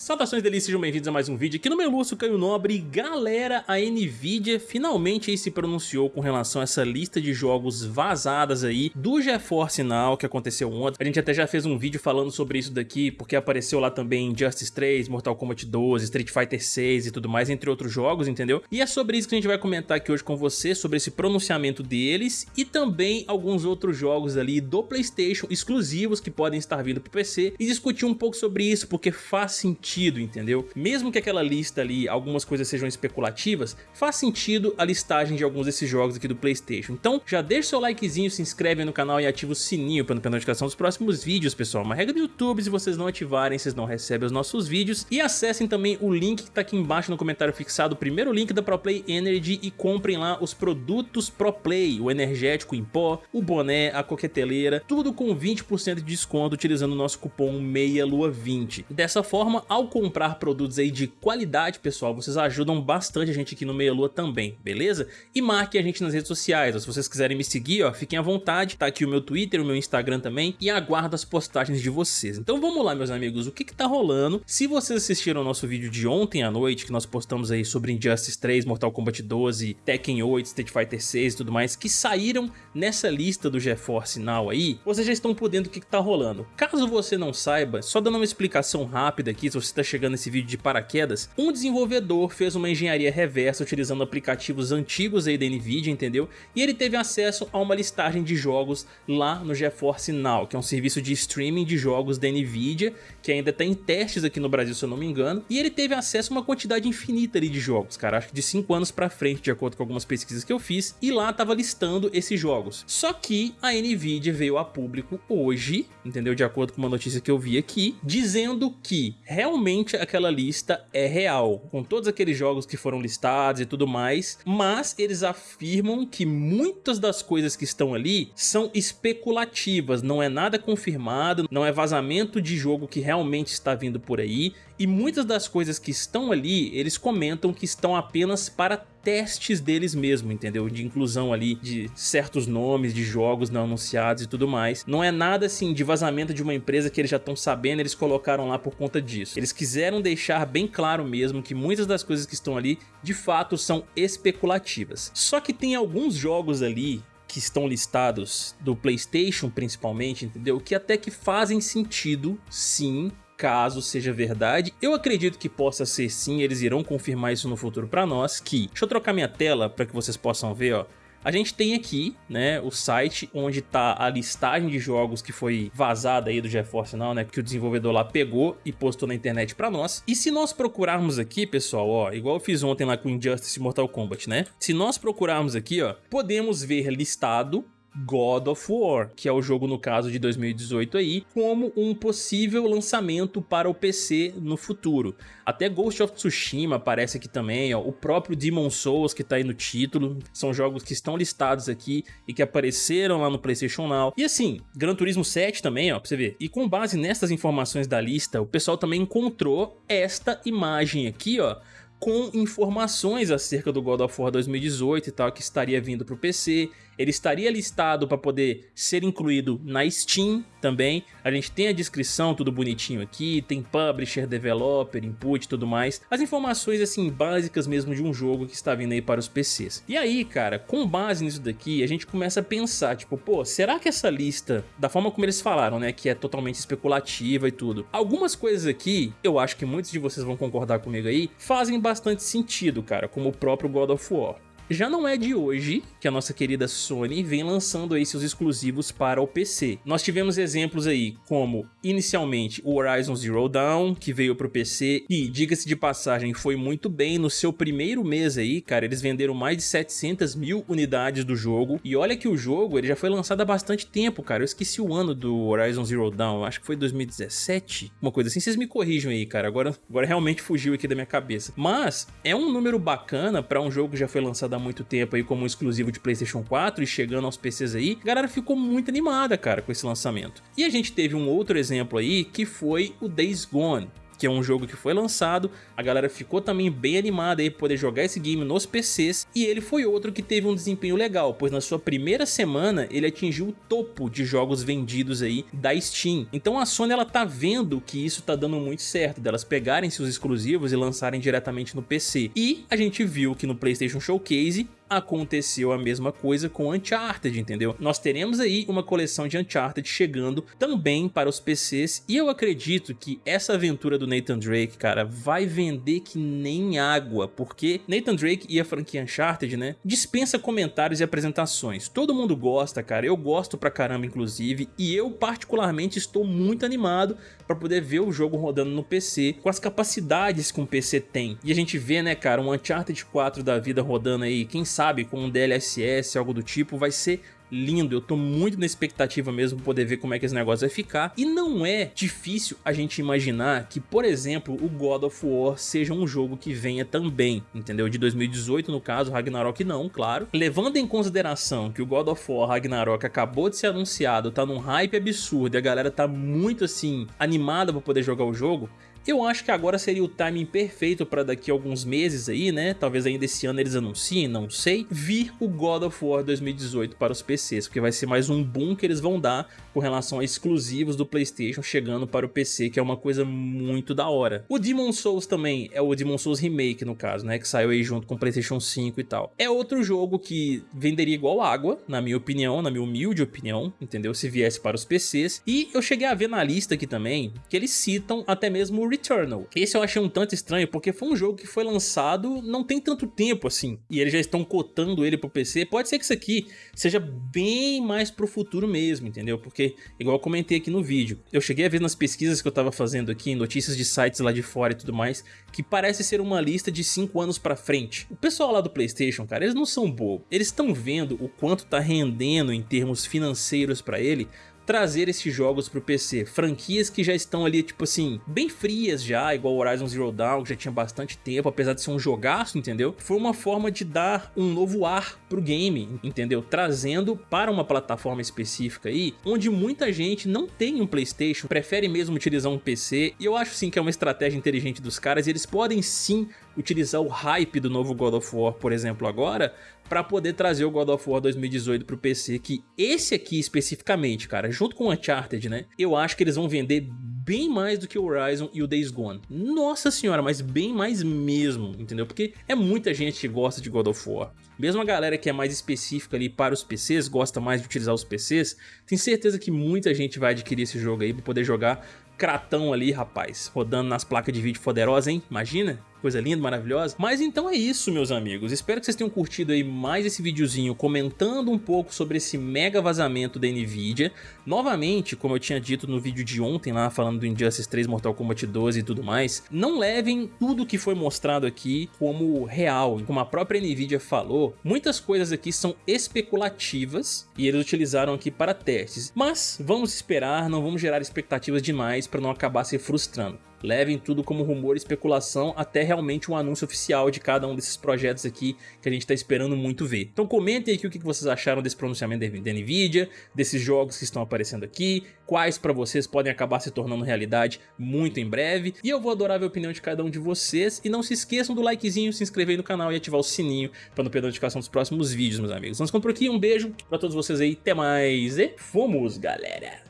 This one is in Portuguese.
Saudações delícias, sejam bem-vindos a mais um vídeo aqui no meu Lúcio Caio Nobre. Galera, a Nvidia finalmente se pronunciou com relação a essa lista de jogos vazadas aí do GeForce Now que aconteceu ontem. A gente até já fez um vídeo falando sobre isso daqui, porque apareceu lá também Justice 3, Mortal Kombat 12, Street Fighter 6 e tudo mais, entre outros jogos, entendeu? E é sobre isso que a gente vai comentar aqui hoje com você, sobre esse pronunciamento deles e também alguns outros jogos ali do Playstation exclusivos que podem estar vindo pro PC e discutir um pouco sobre isso, porque faz sentido sentido, entendeu? Mesmo que aquela lista ali, algumas coisas sejam especulativas, faz sentido a listagem de alguns desses jogos aqui do Playstation. Então já deixa seu likezinho, se inscreve no canal e ativa o sininho para não perder notificação dos próximos vídeos, pessoal. Uma regra do YouTube, se vocês não ativarem, vocês não recebem os nossos vídeos. E acessem também o link que tá aqui embaixo no comentário fixado, o primeiro link da ProPlay Energy e comprem lá os produtos ProPlay, o energético em pó, o boné, a coqueteleira, tudo com 20% de desconto utilizando o nosso cupom MEIALUA20. Dessa forma, ao ao comprar produtos aí de qualidade, pessoal, vocês ajudam bastante a gente aqui no Meia Lua também, beleza? E marquem a gente nas redes sociais, se vocês quiserem me seguir, ó, fiquem à vontade, tá aqui o meu Twitter, o meu Instagram também, e aguardo as postagens de vocês. Então vamos lá, meus amigos, o que que tá rolando? Se vocês assistiram o nosso vídeo de ontem à noite, que nós postamos aí sobre Injustice 3, Mortal Kombat 12, Tekken 8, Street Fighter 6 e tudo mais, que saíram nessa lista do GeForce Now aí, vocês já estão por dentro do que que tá rolando. Caso você não saiba, só dando uma explicação rápida aqui, se você está chegando nesse vídeo de paraquedas, um desenvolvedor fez uma engenharia reversa utilizando aplicativos antigos aí da Nvidia, entendeu? E ele teve acesso a uma listagem de jogos lá no GeForce Now, que é um serviço de streaming de jogos da Nvidia, que ainda está em testes aqui no Brasil, se eu não me engano, e ele teve acesso a uma quantidade infinita ali de jogos, cara, acho que de 5 anos pra frente, de acordo com algumas pesquisas que eu fiz, e lá tava listando esses jogos. Só que a Nvidia veio a público hoje, entendeu? De acordo com uma notícia que eu vi aqui, dizendo que realmente realmente aquela lista é real, com todos aqueles jogos que foram listados e tudo mais, mas eles afirmam que muitas das coisas que estão ali são especulativas, não é nada confirmado, não é vazamento de jogo que realmente está vindo por aí, e muitas das coisas que estão ali, eles comentam que estão apenas para testes deles mesmo, entendeu? De inclusão ali de certos nomes de jogos não anunciados e tudo mais. Não é nada assim de vazamento de uma empresa que eles já estão sabendo, eles colocaram lá por conta disso. Eles quiseram deixar bem claro mesmo que muitas das coisas que estão ali de fato são especulativas. Só que tem alguns jogos ali que estão listados do Playstation principalmente, entendeu? Que até que fazem sentido, sim, caso seja verdade. Eu acredito que possa ser sim, eles irão confirmar isso no futuro para nós, que... Deixa eu trocar minha tela para que vocês possam ver, ó. A gente tem aqui, né, o site onde tá a listagem de jogos que foi vazada aí do GeForce Now, né, que o desenvolvedor lá pegou e postou na internet pra nós. E se nós procurarmos aqui, pessoal, ó, igual eu fiz ontem lá com Injustice Mortal Kombat, né? Se nós procurarmos aqui, ó, podemos ver listado God of War, que é o jogo no caso de 2018 aí, como um possível lançamento para o PC no futuro. Até Ghost of Tsushima aparece aqui também, ó, o próprio Demon Souls que tá aí no título, são jogos que estão listados aqui e que apareceram lá no PlayStation Now. E assim, Gran Turismo 7 também, ó, pra você ver. E com base nessas informações da lista, o pessoal também encontrou esta imagem aqui, ó, com informações acerca do God of War 2018 e tal, que estaria vindo para o PC. Ele estaria listado para poder ser incluído na Steam também. A gente tem a descrição, tudo bonitinho aqui, tem publisher, developer, input e tudo mais. As informações assim básicas mesmo de um jogo que está vindo aí para os PCs. E aí, cara, com base nisso daqui, a gente começa a pensar, tipo, pô, será que essa lista, da forma como eles falaram, né, que é totalmente especulativa e tudo, algumas coisas aqui, eu acho que muitos de vocês vão concordar comigo aí, fazem bastante sentido, cara, como o próprio God of War. Já não é de hoje que a nossa querida Sony vem lançando aí seus exclusivos para o PC. Nós tivemos exemplos aí como, inicialmente, o Horizon Zero Dawn, que veio para o PC e, diga-se de passagem, foi muito bem no seu primeiro mês aí, cara, eles venderam mais de 700 mil unidades do jogo, e olha que o jogo ele já foi lançado há bastante tempo, cara, eu esqueci o ano do Horizon Zero Dawn, acho que foi 2017, uma coisa assim, vocês me corrijam aí, cara, agora, agora realmente fugiu aqui da minha cabeça. Mas, é um número bacana para um jogo que já foi lançado há muito tempo aí como um exclusivo de Playstation 4 e chegando aos PCs aí, a galera ficou muito animada, cara, com esse lançamento. E a gente teve um outro exemplo aí, que foi o Days Gone, que é um jogo que foi lançado, a galera ficou também bem animada aí poder jogar esse game nos PCs, e ele foi outro que teve um desempenho legal, pois na sua primeira semana ele atingiu o topo de jogos vendidos aí da Steam. Então a Sony ela tá vendo que isso tá dando muito certo, delas pegarem seus exclusivos e lançarem diretamente no PC. E a gente viu que no PlayStation Showcase aconteceu a mesma coisa com Uncharted, entendeu? Nós teremos aí uma coleção de Uncharted chegando também para os PCs e eu acredito que essa aventura do Nathan Drake, cara, vai vender que nem água, porque Nathan Drake e a franquia Uncharted, né, dispensa comentários e apresentações. Todo mundo gosta, cara, eu gosto pra caramba inclusive, e eu particularmente estou muito animado para poder ver o jogo rodando no PC, com as capacidades que um PC tem. E a gente vê, né, cara, um Uncharted 4 da vida rodando aí, quem sabe sabe, com um DLSS, algo do tipo, vai ser lindo, eu tô muito na expectativa mesmo poder ver como é que esse negócio vai ficar, e não é difícil a gente imaginar que, por exemplo, o God of War seja um jogo que venha também, entendeu? De 2018 no caso, Ragnarok não, claro. Levando em consideração que o God of War Ragnarok acabou de ser anunciado, tá num hype absurdo e a galera tá muito assim, animada pra poder jogar o jogo, eu acho que agora seria o timing perfeito para daqui a alguns meses aí, né? Talvez ainda esse ano eles anunciem, não sei. Vir o God of War 2018 para os PCs, porque vai ser mais um boom que eles vão dar com relação a exclusivos do Playstation chegando para o PC, que é uma coisa muito da hora. O Demon Souls também é o Demon Souls Remake no caso, né? Que saiu aí junto com o Playstation 5 e tal. É outro jogo que venderia igual água, na minha opinião, na minha humilde opinião, entendeu? Se viesse para os PCs. E eu cheguei a ver na lista aqui também, que eles citam até mesmo Returnal. Esse eu achei um tanto estranho, porque foi um jogo que foi lançado não tem tanto tempo assim, e eles já estão cotando ele pro PC. Pode ser que isso aqui seja bem mais pro futuro mesmo, entendeu? Porque, igual eu comentei aqui no vídeo, eu cheguei a ver nas pesquisas que eu tava fazendo aqui, notícias de sites lá de fora e tudo mais, que parece ser uma lista de 5 anos pra frente. O pessoal lá do Playstation, cara, eles não são bobos. Eles estão vendo o quanto tá rendendo em termos financeiros pra ele, trazer esses jogos pro PC. Franquias que já estão ali, tipo assim, bem frias já, igual Horizon Zero Dawn, que já tinha bastante tempo, apesar de ser um jogaço, entendeu? Foi uma forma de dar um novo ar pro game, entendeu? Trazendo para uma plataforma específica aí, onde muita gente não tem um Playstation, prefere mesmo utilizar um PC, e eu acho sim que é uma estratégia inteligente dos caras, e eles podem sim utilizar o hype do novo God of War, por exemplo, agora, para poder trazer o God of War 2018 pro PC, que esse aqui especificamente, cara, junto com o Uncharted, né, eu acho que eles vão vender bem mais do que o Horizon e o Days Gone. Nossa senhora, mas bem mais mesmo, entendeu? Porque é muita gente que gosta de God of War. Mesmo a galera que é mais específica ali para os PCs, gosta mais de utilizar os PCs, tem certeza que muita gente vai adquirir esse jogo aí para poder jogar cratão ali, rapaz, rodando nas placas de vídeo poderosas, hein? Imagina? Coisa linda, maravilhosa. Mas então é isso, meus amigos. Espero que vocês tenham curtido aí mais esse videozinho comentando um pouco sobre esse mega vazamento da NVIDIA. Novamente, como eu tinha dito no vídeo de ontem lá, falando do Injustice 3, Mortal Kombat 12 e tudo mais, não levem tudo que foi mostrado aqui como real. Como a própria NVIDIA falou, muitas coisas aqui são especulativas e eles utilizaram aqui para testes. Mas vamos esperar, não vamos gerar expectativas demais para não acabar se frustrando. Levem tudo como rumor e especulação até realmente um anúncio oficial de cada um desses projetos aqui que a gente está esperando muito ver. Então comentem aqui o que vocês acharam desse pronunciamento da NVIDIA, desses jogos que estão aparecendo aqui, quais para vocês podem acabar se tornando realidade muito em breve. E eu vou adorar ver a opinião de cada um de vocês. E não se esqueçam do likezinho, se inscrever no canal e ativar o sininho para não perder a notificação dos próximos vídeos, meus amigos. Vamos ficando por aqui, um beijo para todos vocês aí, até mais e fomos, galera!